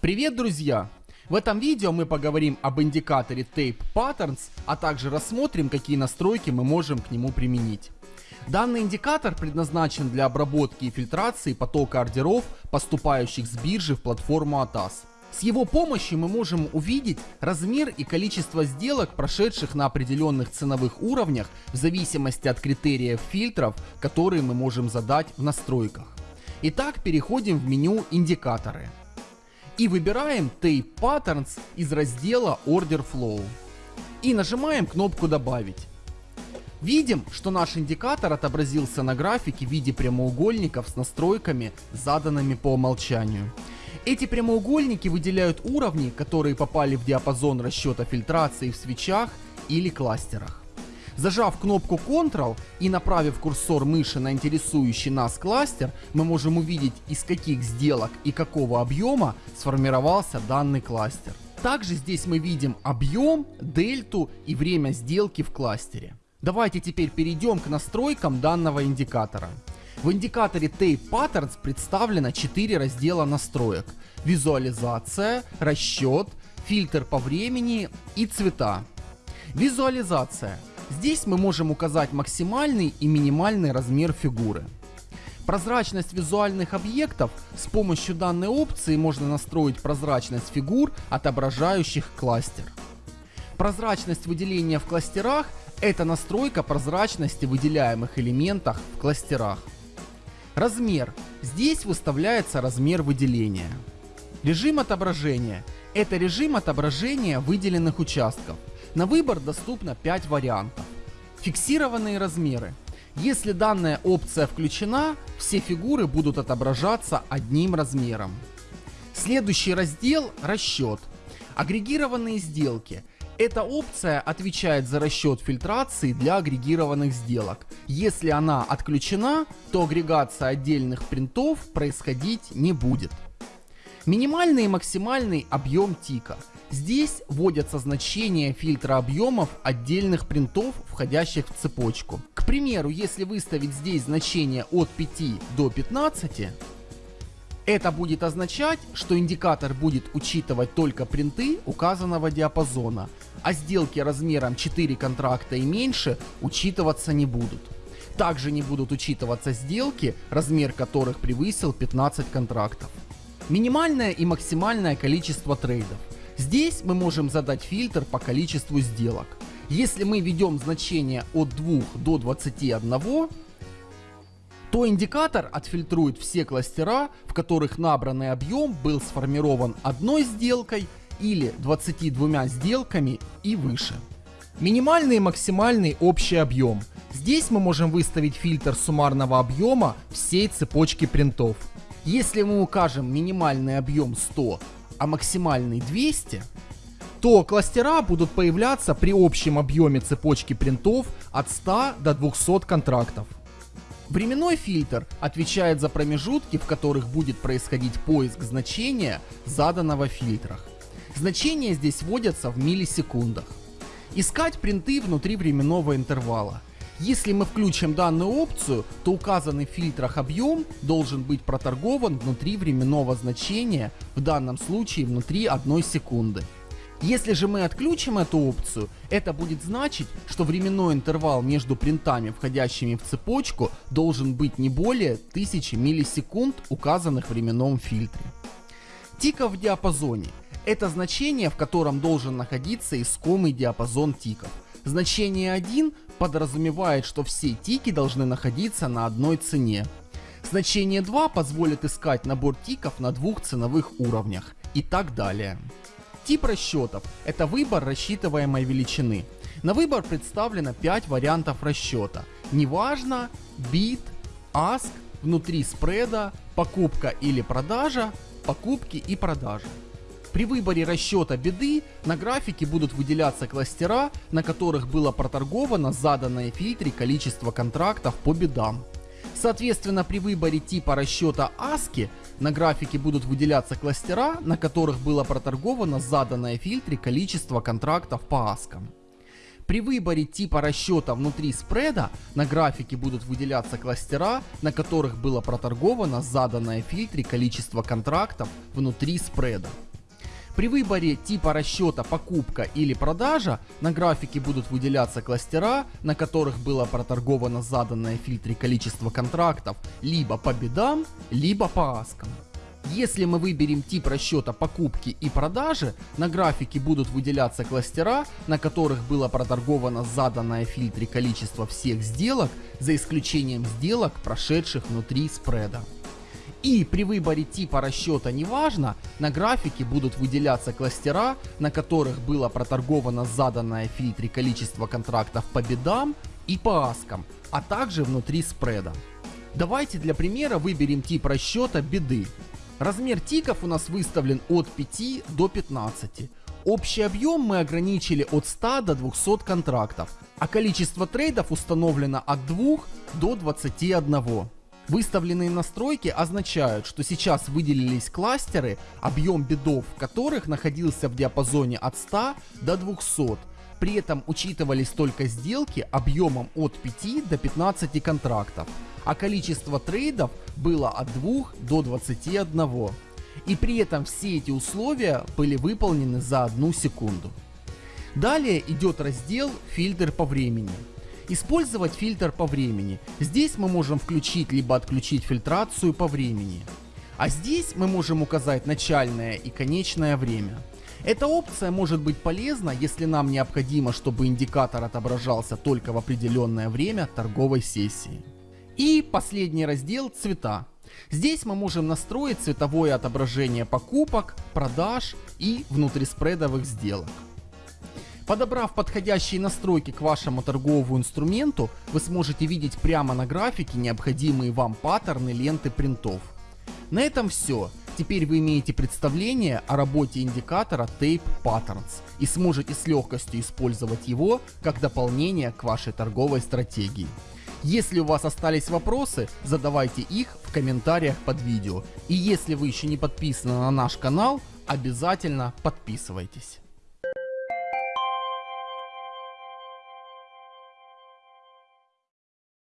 Привет, друзья! В этом видео мы поговорим об индикаторе Tape Patterns, а также рассмотрим, какие настройки мы можем к нему применить. Данный индикатор предназначен для обработки и фильтрации потока ордеров, поступающих с биржи в платформу ATAS. С его помощью мы можем увидеть размер и количество сделок, прошедших на определенных ценовых уровнях в зависимости от критериев фильтров, которые мы можем задать в настройках. Итак, переходим в меню «Индикаторы» и выбираем Tape Patterns из раздела Order Flow и нажимаем кнопку «Добавить». Видим, что наш индикатор отобразился на графике в виде прямоугольников с настройками, заданными по умолчанию. Эти прямоугольники выделяют уровни, которые попали в диапазон расчета фильтрации в свечах или кластерах. Зажав кнопку Ctrl и направив курсор мыши на интересующий нас кластер, мы можем увидеть из каких сделок и какого объема сформировался данный кластер. Также здесь мы видим объем, дельту и время сделки в кластере. Давайте теперь перейдем к настройкам данного индикатора. В индикаторе Tape Patterns представлено 4 раздела настроек. Визуализация, расчет, фильтр по времени и цвета. Визуализация. Здесь мы можем указать максимальный и минимальный размер фигуры. Прозрачность визуальных объектов с помощью данной опции можно настроить прозрачность фигур, отображающих кластер. Прозрачность выделения в кластерах – это настройка прозрачности выделяемых элементов в кластерах. Размер. Здесь выставляется размер выделения. Режим отображения – это режим отображения выделенных участков. На выбор доступно 5 вариантов. Фиксированные размеры. Если данная опция включена, все фигуры будут отображаться одним размером. Следующий раздел – расчет. Агрегированные сделки. Эта опция отвечает за расчет фильтрации для агрегированных сделок. Если она отключена, то агрегация отдельных принтов происходить не будет. Минимальный и максимальный объем тика. Здесь вводятся значения фильтра объемов отдельных принтов, входящих в цепочку. К примеру, если выставить здесь значение от 5 до 15, это будет означать, что индикатор будет учитывать только принты указанного диапазона, а сделки размером 4 контракта и меньше учитываться не будут. Также не будут учитываться сделки, размер которых превысил 15 контрактов. Минимальное и максимальное количество трейдов. Здесь мы можем задать фильтр по количеству сделок. Если мы ведем значение от 2 до 21, то индикатор отфильтрует все кластера, в которых набранный объем был сформирован одной сделкой или 22 сделками и выше. Минимальный и максимальный общий объем. Здесь мы можем выставить фильтр суммарного объема всей цепочки принтов. Если мы укажем минимальный объем 100, а максимальный 200, то кластера будут появляться при общем объеме цепочки принтов от 100 до 200 контрактов. Временной фильтр отвечает за промежутки, в которых будет происходить поиск значения, заданного в фильтрах. Значения здесь вводятся в миллисекундах. Искать принты внутри временного интервала. Если мы включим данную опцию, то указанный в фильтрах объем должен быть проторгован внутри временного значения, в данном случае внутри 1 секунды. Если же мы отключим эту опцию, это будет значить, что временной интервал между принтами, входящими в цепочку, должен быть не более 1000 миллисекунд, указанных в временном фильтре. Тиков в диапазоне – это значение, в котором должен находиться искомый диапазон тиков. Значение 1 подразумевает, что все тики должны находиться на одной цене. Значение 2 позволит искать набор тиков на двух ценовых уровнях и так далее. Тип расчетов – это выбор рассчитываемой величины. На выбор представлено 5 вариантов расчета. Неважно, бит, аск, внутри спреда, покупка или продажа, покупки и продажи. При выборе расчета беды на графике будут выделяться кластера, на которых было проторговано заданное в фильтре количество контрактов по бедам. Соответственно, при выборе типа расчета ASCII на графике будут выделяться кластера, на которых было проторговано заданное в фильтре количество контрактов по аскам. При выборе типа расчета внутри спреда на графике будут выделяться кластера, на которых было проторговано заданное в фильтре количество контрактов внутри спреда. При выборе типа расчета покупка или продажа на графике будут выделяться кластера, на которых было проторговано заданное в фильтре количество контрактов либо по бедам, либо по аскам. Если мы выберем тип расчета покупки и продажи, на графике будут выделяться кластера, на которых было проторговано заданное в фильтре количество всех сделок, за исключением сделок, прошедших внутри спреда. И при выборе типа расчета неважно, на графике будут выделяться кластера, на которых было проторговано заданное в фильтре количество контрактов по бедам и по аскам, а также внутри спреда. Давайте для примера выберем тип расчета беды. Размер тиков у нас выставлен от 5 до 15. Общий объем мы ограничили от 100 до 200 контрактов, а количество трейдов установлено от 2 до 21. Выставленные настройки означают, что сейчас выделились кластеры, объем бедов которых находился в диапазоне от 100 до 200. При этом учитывались только сделки объемом от 5 до 15 контрактов а количество трейдов было от 2 до 21. И при этом все эти условия были выполнены за одну секунду. Далее идет раздел «Фильтр по времени». Использовать фильтр по времени. Здесь мы можем включить либо отключить фильтрацию по времени. А здесь мы можем указать начальное и конечное время. Эта опция может быть полезна, если нам необходимо, чтобы индикатор отображался только в определенное время торговой сессии. И последний раздел цвета. Здесь мы можем настроить цветовое отображение покупок, продаж и внутриспредовых сделок. Подобрав подходящие настройки к вашему торговому инструменту, вы сможете видеть прямо на графике необходимые вам паттерны ленты принтов. На этом все. Теперь вы имеете представление о работе индикатора Tape Patterns и сможете с легкостью использовать его как дополнение к вашей торговой стратегии. Если у вас остались вопросы, задавайте их в комментариях под видео. И если вы еще не подписаны на наш канал, обязательно подписывайтесь.